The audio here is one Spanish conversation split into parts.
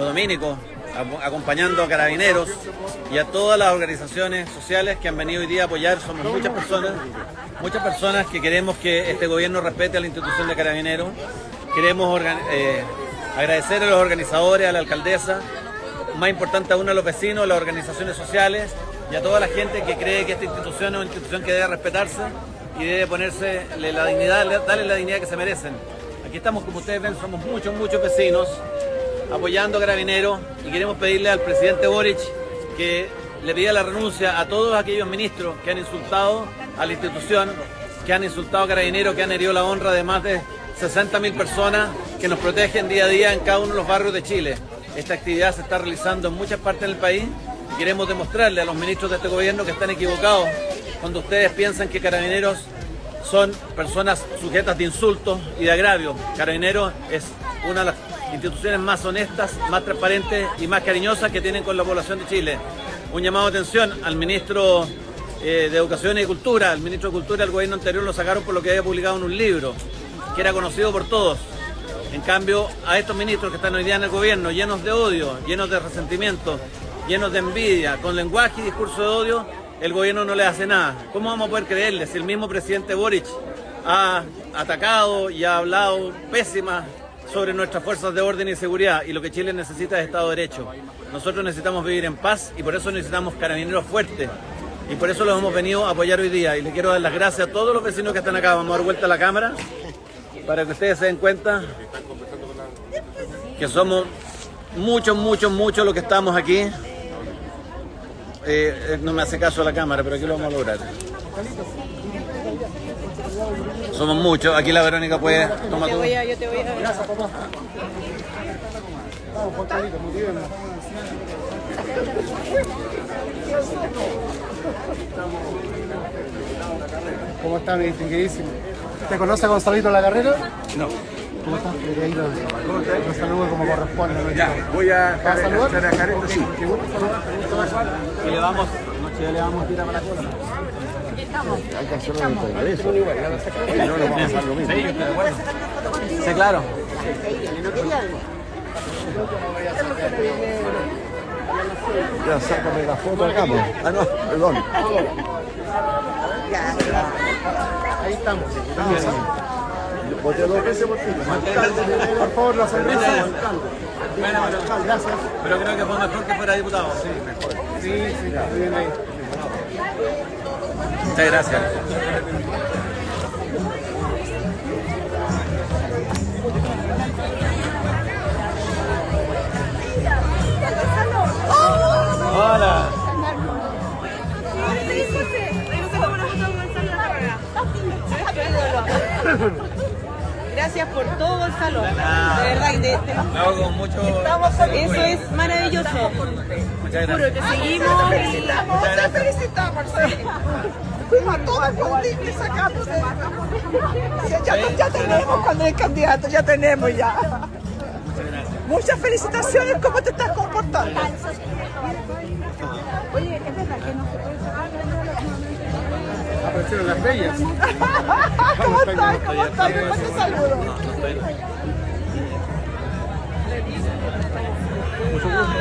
los dominicos, acompañando a carabineros y a todas las organizaciones sociales que han venido hoy día a apoyar. Somos muchas personas, muchas personas que queremos que este gobierno respete a la institución de carabineros. Queremos eh, agradecer a los organizadores, a la alcaldesa, más importante aún a los vecinos, a las organizaciones sociales y a toda la gente que cree que esta institución es una institución que debe respetarse y debe ponerse la dignidad, darle la dignidad que se merecen. Aquí estamos, como ustedes ven, somos muchos, muchos vecinos apoyando a Carabineros y queremos pedirle al presidente Boric que le pida la renuncia a todos aquellos ministros que han insultado a la institución, que han insultado a Carabineros, que han herido la honra de más de 60.000 personas que nos protegen día a día en cada uno de los barrios de Chile. Esta actividad se está realizando en muchas partes del país y queremos demostrarle a los ministros de este gobierno que están equivocados cuando ustedes piensan que Carabineros son personas sujetas de insultos y de agravios. Carabineros es una de las instituciones más honestas, más transparentes y más cariñosas que tienen con la población de Chile. Un llamado de atención al ministro eh, de Educación y Cultura, al ministro de Cultura del gobierno anterior lo sacaron por lo que había publicado en un libro, que era conocido por todos. En cambio, a estos ministros que están hoy día en el gobierno, llenos de odio, llenos de resentimiento, llenos de envidia, con lenguaje y discurso de odio, el gobierno no le hace nada. ¿Cómo vamos a poder creerle si el mismo presidente Boric ha atacado y ha hablado pésimas sobre nuestras fuerzas de orden y seguridad y lo que Chile necesita es Estado de Derecho. Nosotros necesitamos vivir en paz y por eso necesitamos carabineros fuertes y por eso los hemos venido a apoyar hoy día y le quiero dar las gracias a todos los vecinos que están acá. Vamos a dar vuelta a la cámara para que ustedes se den cuenta que somos muchos, muchos, muchos los que estamos aquí. Eh, no me hace caso la cámara, pero aquí lo vamos a lograr. Somos muchos. Aquí la Verónica puede. Toma tú. yo te voy a. Gracias, papá. Vamos, muy bien. ¿Cómo está, mi distinguidísimo? ¿Te conoce a Gonzalito La Carrera? No. ¿Cómo estás? ¿Cómo estás? Lo saludo como corresponde. Ya, voy a, a saludar. A Careta, sí. Qué gusto saludar. Y le vamos, noche ya le vamos a tirar para la cola. Hay que hacerlo en Congreso. Si no, nos vamos a hacer lo mismo. Sí, claro. ¿No quería Ya, sácame la foto acá, pues. Ah, no, perdón. Ahí estamos. Voté dos veces por ti. Por favor, la cerveza. Bueno, gracias. Pero creo que fue mejor que fuera diputado. Sí, mejor. Sí, sí, bien ahí. Muchas gracias. Hola. Gracias por todo el salón. De verdad, de, de, con mucho... Eso es maravilloso. Muchas gracias. que seguimos y... Te felicitamos, Fuimos a sacamos de... Ya, ya tenemos cuando el candidato, ya tenemos ya. Muchas felicitaciones, ¿cómo te estás comportando? Oye, es verdad que no se puede Aparecieron las bellas. ¿Cómo estás? ¿Cómo estás? te saludo. Mucho gusto.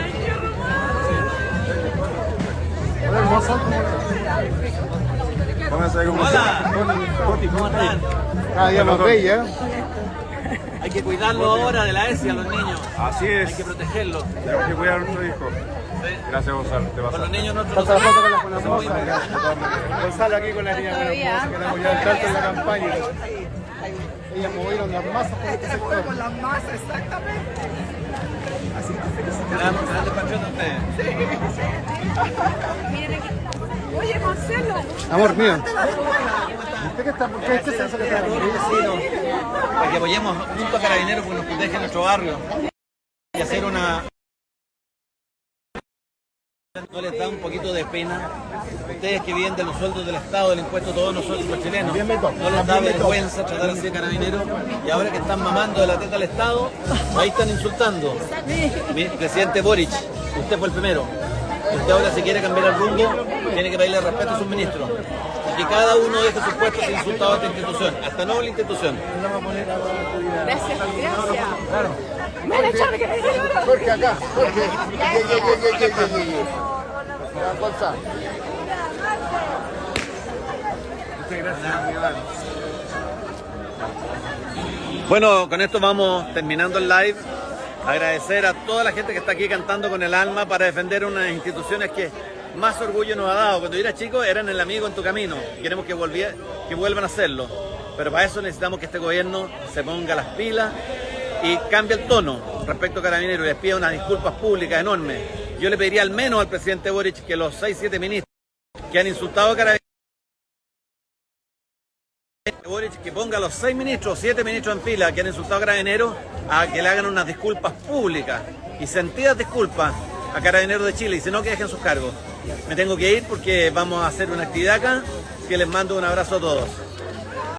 Hola, hermosa. Hola. ¿Cómo están? Cada día más bella. Hay que cuidarlo ahora de la ESI a los niños. Así es. Hay que protegerlos. Tenemos que cuidar a nuestro hijo. Gracias, Gonzalo. Te vas Con los niños nosotros no la foto con la Gonzalo aquí con la niña Buena que quedamos ya tanto en la campaña. Ellas movieron las masas por este sector. Con las masas, exactamente. Amor mío. ¿Usted qué está? ¿Por qué este se que Para que apoyemos junto a Carabineros porque nos protege nuestro barrio. Y hacer una... ¿No les da un poquito de pena? Ustedes que viven de los sueldos del Estado, del impuesto, todos nosotros los chilenos, ¿no les da vergüenza tratar así de carabineros? Y ahora que están mamando de la teta al Estado, ahí están insultando. Mi presidente Boric, usted fue el primero. Usted ahora si quiere cambiar el rumbo, tiene que pedirle respeto a sus ministros. Y que cada uno deje sus puestos insultado a esta institución, hasta no la institución. Gracias, gracias. Claro. Jorge acá, Jorge. Ye, ye, ye, ye, ye, ye, ye. Ya, Gonzalo. Bueno, con esto vamos terminando el live. Agradecer a toda la gente que está aquí cantando con el alma para defender unas instituciones que más orgullo nos ha dado. Cuando yo era chico eran el amigo en tu camino. Queremos que, volvía, vuelvan a hacerlo. Pero para eso necesitamos que este gobierno se ponga las pilas y cambie el tono respecto a Carabineros y les pida unas disculpas públicas enormes. Yo le pediría al menos al presidente Boric que los 6-7 ministros que han insultado a Carabineros Que ponga a los seis ministros, siete ministros en fila que han insultado a Carabineros a que le hagan unas disculpas públicas y sentidas disculpas a Carabineros de Chile y si no que dejen sus cargos. Me tengo que ir porque vamos a hacer una actividad acá que les mando un abrazo a todos.